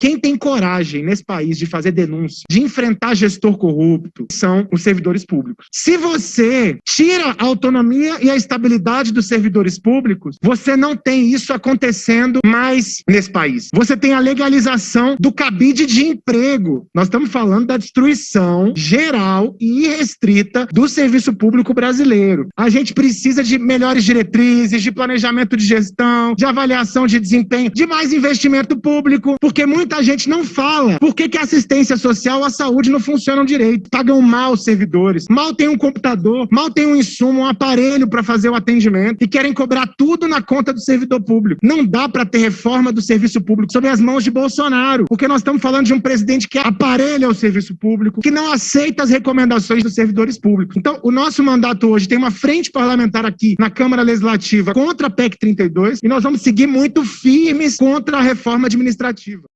Quem tem coragem nesse país de fazer denúncia, de enfrentar gestor corrupto, são os servidores públicos. Se você tira a autonomia e a estabilidade dos servidores públicos, você não tem isso acontecendo mais nesse país. Você tem a legalização do cabide de emprego. Nós estamos falando da destruição geral e irrestrita do serviço público brasileiro. A gente precisa de melhores diretrizes, de planejamento de gestão, de avaliação de desempenho, de mais investimento público, porque muita gente não fala por que, que a assistência social, a saúde não funcionam direito. Pagam mal os servidores, mal tem um computador, mal tem um insumo, um aparelho para fazer o atendimento e querem cobrar tudo na conta do servidor público. Não dá para ter reforma do serviço público sob as mãos de Bolsonaro, porque nós estamos falando de um presidente que aparelha o serviço público, que não aceita as recomendações dos servidores públicos. Então, o nosso mandato hoje tem uma frente parlamentar aqui na Câmara Legislativa contra a PEC 32 e nós vamos seguir muito firmes contra a reforma administrativa.